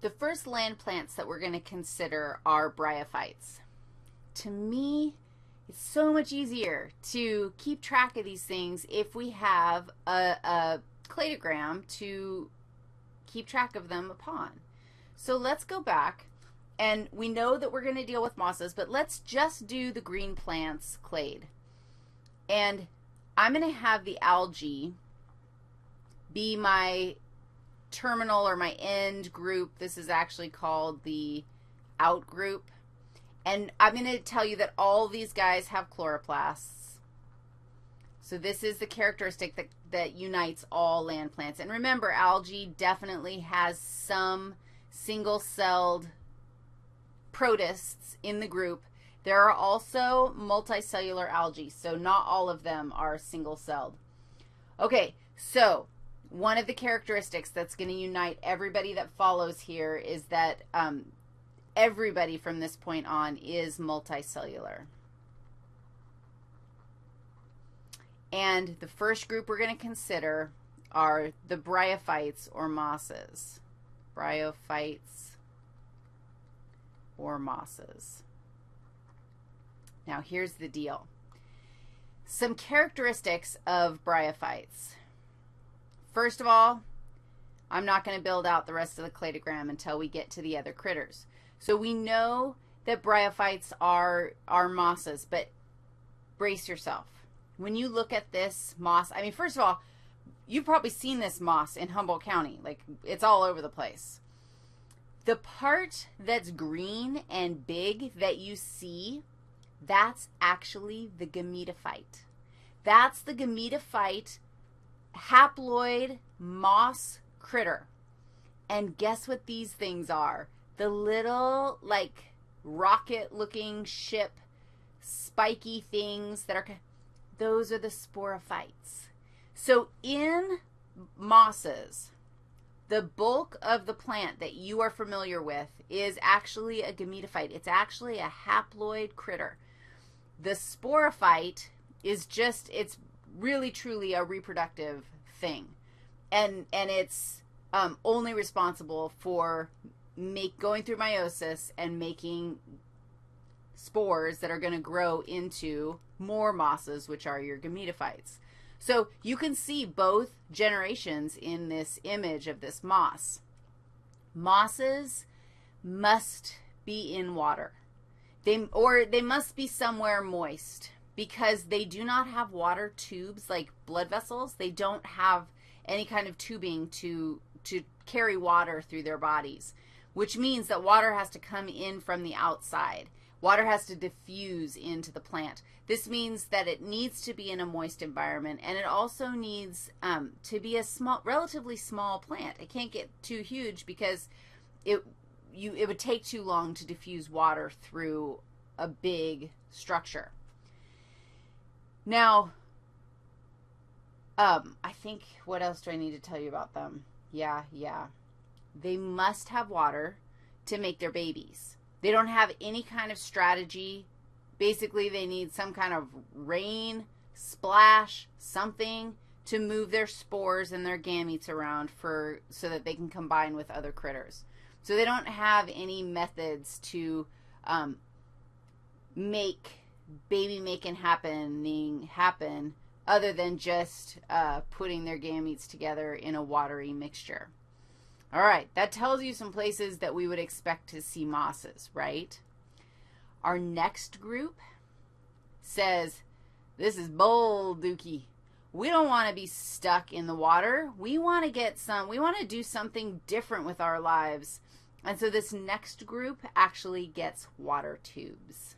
The first land plants that we're going to consider are bryophytes. To me, it's so much easier to keep track of these things if we have a, a cladogram to keep track of them upon. So let's go back, and we know that we're going to deal with mosses, but let's just do the green plants clade. And I'm going to have the algae be my terminal or my end group. This is actually called the out group. And I'm going to tell you that all these guys have chloroplasts. So this is the characteristic that, that unites all land plants. And remember, algae definitely has some single-celled protists in the group. There are also multicellular algae, so not all of them are single-celled. Okay, so one of the characteristics that's going to unite everybody that follows here is that um, everybody from this point on is multicellular. And the first group we're going to consider are the bryophytes or mosses. Bryophytes or mosses. Now, here's the deal. Some characteristics of bryophytes. First of all, I'm not going to build out the rest of the cladogram until we get to the other critters. So we know that bryophytes are, are mosses, but brace yourself. When you look at this moss, I mean, first of all, you've probably seen this moss in Humboldt County. Like, it's all over the place. The part that's green and big that you see, that's actually the gametophyte. That's the gametophyte haploid moss critter. And guess what these things are? The little, like, rocket-looking ship, spiky things that are, those are the sporophytes. So in mosses, the bulk of the plant that you are familiar with is actually a gametophyte. It's actually a haploid critter. The sporophyte is just, it's really truly a reproductive thing. And, and it's um, only responsible for make going through meiosis and making spores that are going to grow into more mosses, which are your gametophytes. So you can see both generations in this image of this moss. Mosses must be in water. They, or they must be somewhere moist because they do not have water tubes like blood vessels. They don't have any kind of tubing to, to carry water through their bodies, which means that water has to come in from the outside. Water has to diffuse into the plant. This means that it needs to be in a moist environment, and it also needs um, to be a small, relatively small plant. It can't get too huge because it, you, it would take too long to diffuse water through a big structure. Now, um, I think, what else do I need to tell you about them? Yeah, yeah. They must have water to make their babies. They don't have any kind of strategy. Basically, they need some kind of rain, splash, something to move their spores and their gametes around for so that they can combine with other critters. So they don't have any methods to um, make baby making happening happen other than just uh, putting their gametes together in a watery mixture. All right, that tells you some places that we would expect to see mosses, right? Our next group says, this is bold, Dookie. We don't want to be stuck in the water. We want to get some, we want to do something different with our lives. And so this next group actually gets water tubes.